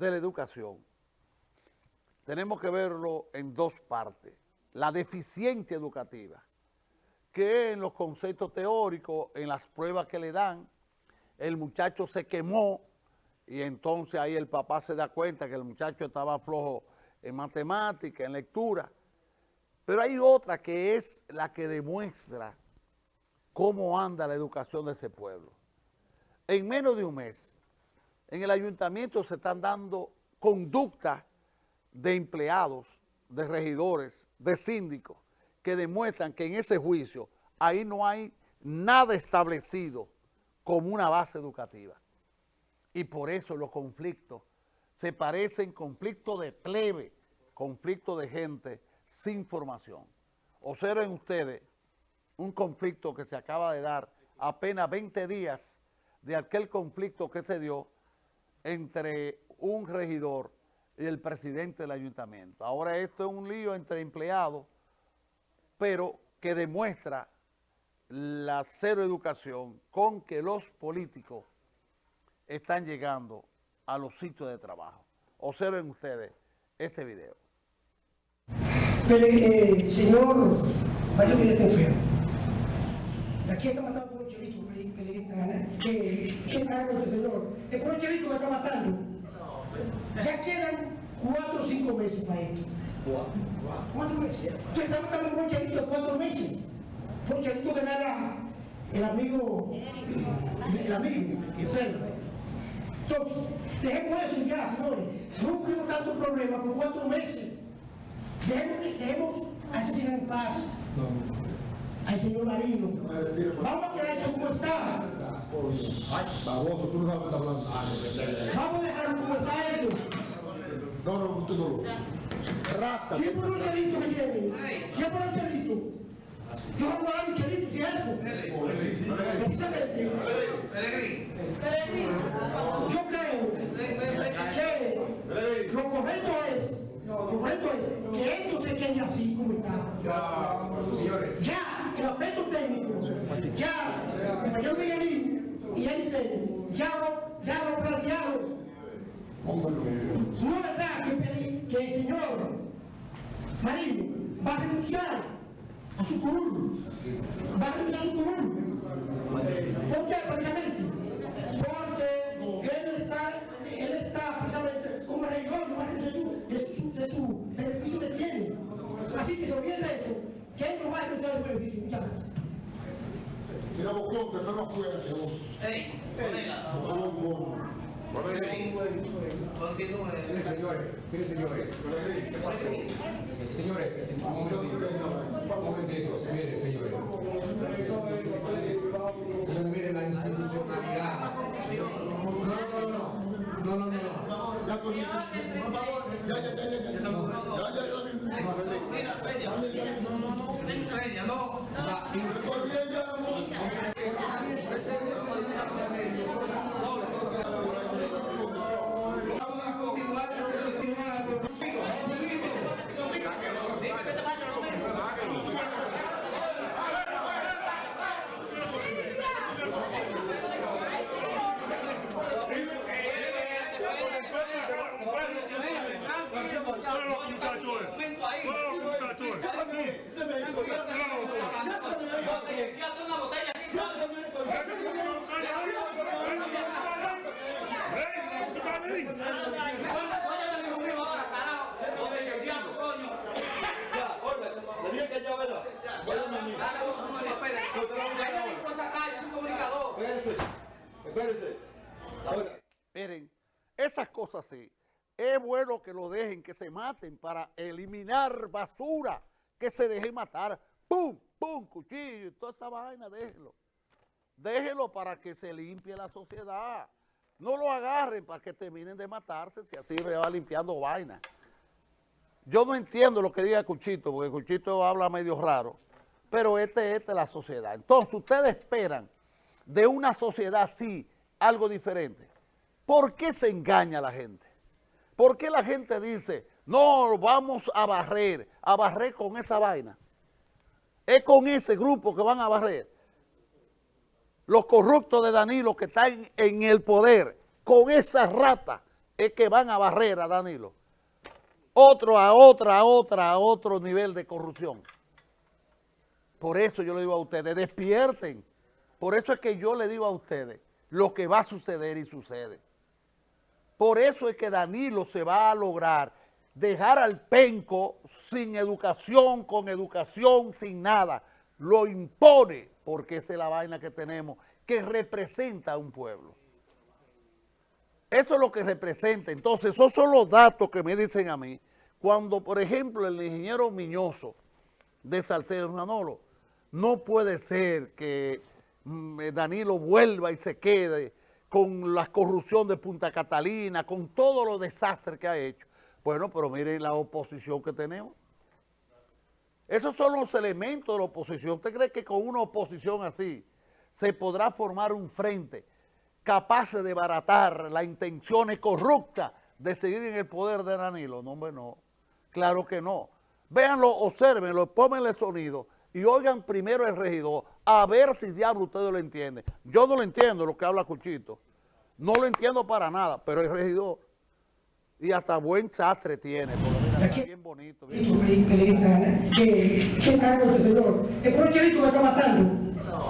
de la educación, tenemos que verlo en dos partes. La deficiencia educativa, que en los conceptos teóricos, en las pruebas que le dan, el muchacho se quemó y entonces ahí el papá se da cuenta que el muchacho estaba flojo en matemática, en lectura. Pero hay otra que es la que demuestra cómo anda la educación de ese pueblo. En menos de un mes, en el ayuntamiento se están dando conductas de empleados, de regidores, de síndicos, que demuestran que en ese juicio ahí no hay nada establecido como una base educativa. Y por eso los conflictos se parecen conflictos de plebe, conflictos de gente sin formación. Observen ustedes un conflicto que se acaba de dar apenas 20 días de aquel conflicto que se dio entre un regidor y el presidente del ayuntamiento. Ahora esto es un lío entre empleados, pero que demuestra la cero educación con que los políticos están llegando a los sitios de trabajo. Observen ustedes este video. Pero, eh, señor Mario Villatefeo, aquí está matando por un chelito que yo hago este señor, es por un chelito que está matando. Ya quedan cuatro o cinco meses para esto. Cuatro meses. Está matando por un chelito de cuatro meses. Por un chelito que gana el amigo, el amigo, enfermo. Entonces, dejemos eso ya, señores. No busquemos tanto problema por cuatro meses. Dejemos, dejemos asesinar en paz al señor Marino. Vamos a quedar eso como está. Baboso, tú no sabes qué hablando. Vamos a dejarlo como está esto. No, no, tú no lo. Rata. Siempre un chelito que tiene. Siempre un chelito. Yo hago algo chelito si eso. Precisamente. Yo creo que lo correcto es, lo correcto es que esto se quede así como está. Ya, el aspecto técnico, ya, el compañero Miguelín y él técnico, ya lo, ya lo plantearon. No es verdad que, que el señor Marino va a renunciar a su curul, va a renunciar a su curul. ¿Por qué? Precisamente porque él está, él está precisamente como regidor de su, de su, de su beneficio que tiene. Así que se olvide de eso, que él no va a renunciar al beneficio. Muchas gracias. Mira, Bocón, afuera, que vos. Ey, colega, favor, vos. Continúe. Señores, miren, señores. Señores, un momentito. Un momentito, miren, señores. Señores, miren la institucionalidad. No, no, no, no. No, no, no, no. Ya, con- ya, ya, ya, ya, ya. Ya, ya, ya, ya. Mira, Peña, no, no, no, Peña, no. Estoy bien, ya, amor. Vamos a continuar, vamos a continuar. Dime que te vaya, no me. una botella aquí. Oye, hijo mío, ahora, carajo. Botella, el diablo, coño. Le dije que ya, ¿verdad? Vaya, mi Dale, no, no, no, espera. Ahí te digo esa calle, es un comunicador. Espérese, espérese. Ahora, Miren, esas cosas sí, es bueno que lo dejen, que se maten para eliminar basura, que se dejen matar. ¡Pum! ¡Pum! Cuchillo y toda esa vaina, déjelo. Déjelo para que se limpie la sociedad. No lo agarren para que terminen de matarse si así va limpiando vaina. Yo no entiendo lo que diga Cuchito, porque Cuchito habla medio raro, pero este, esta es la sociedad. Entonces, ustedes esperan de una sociedad así algo diferente. ¿Por qué se engaña la gente? ¿Por qué la gente dice, no, vamos a barrer, a barrer con esa vaina? Es con ese grupo que van a barrer. Los corruptos de Danilo que están en el poder, con esa rata, es que van a barrer a Danilo. Otro a otra, a otra, a otro nivel de corrupción. Por eso yo le digo a ustedes, despierten. Por eso es que yo le digo a ustedes lo que va a suceder y sucede. Por eso es que Danilo se va a lograr dejar al penco sin educación, con educación, sin nada. Lo impone porque esa es la vaina que tenemos, que representa a un pueblo. Eso es lo que representa. Entonces, esos son los datos que me dicen a mí. Cuando, por ejemplo, el ingeniero Miñoso de Salcedo Manolo, no puede ser que mm, eh, Danilo vuelva y se quede con la corrupción de Punta Catalina, con todos los desastres que ha hecho. Bueno, pero miren la oposición que tenemos. Esos son los elementos de la oposición. ¿Usted cree que con una oposición así se podrá formar un frente capaz de baratar las intenciones corruptas de seguir en el poder de Danilo? No, hombre, no. Claro que no. Véanlo, observenlo, pónganle sonido y oigan primero el regidor a ver si diablo ustedes lo entienden. Yo no lo entiendo lo que habla Cuchito. No lo entiendo para nada, pero el regidor y hasta buen sastre tiene, por lo menos, está bien bonito. bien Chelito Pellegrini, que, que cargo este señor. Un chelito que está matando.